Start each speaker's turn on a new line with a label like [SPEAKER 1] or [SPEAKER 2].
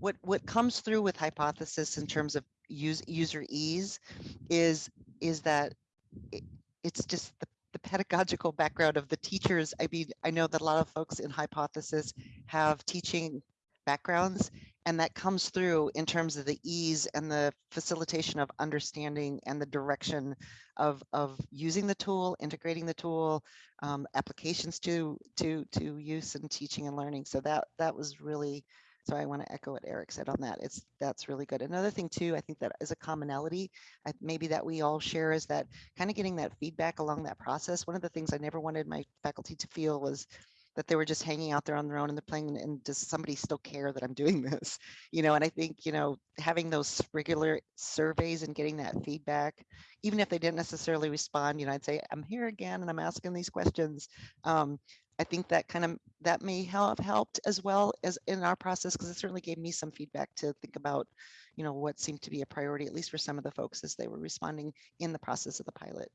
[SPEAKER 1] what what comes through with hypothesis in terms of use user ease is is that it, it's just the, the pedagogical background of the teachers. I mean, I know that a lot of folks in hypothesis have teaching backgrounds and that comes through in terms of the ease and the facilitation of understanding and the direction of, of using the tool, integrating the tool, um, applications to, to, to use and teaching and learning. So that, that was really, so I want to echo what Eric said on that. It's that's really good. Another thing too, I think that is a commonality, I, maybe that we all share is that kind of getting that feedback along that process. One of the things I never wanted my faculty to feel was that they were just hanging out there on their own and they're playing and does somebody still care that I'm doing this? You know, and I think, you know, having those regular surveys and getting that feedback, even if they didn't necessarily respond, you know, I'd say, I'm here again and I'm asking these questions. Um, I think that kind of that may have helped as well as in our process because it certainly gave me some feedback to think about, you know, what seemed to be a priority, at least for some of the folks as they were responding in the process of the pilot.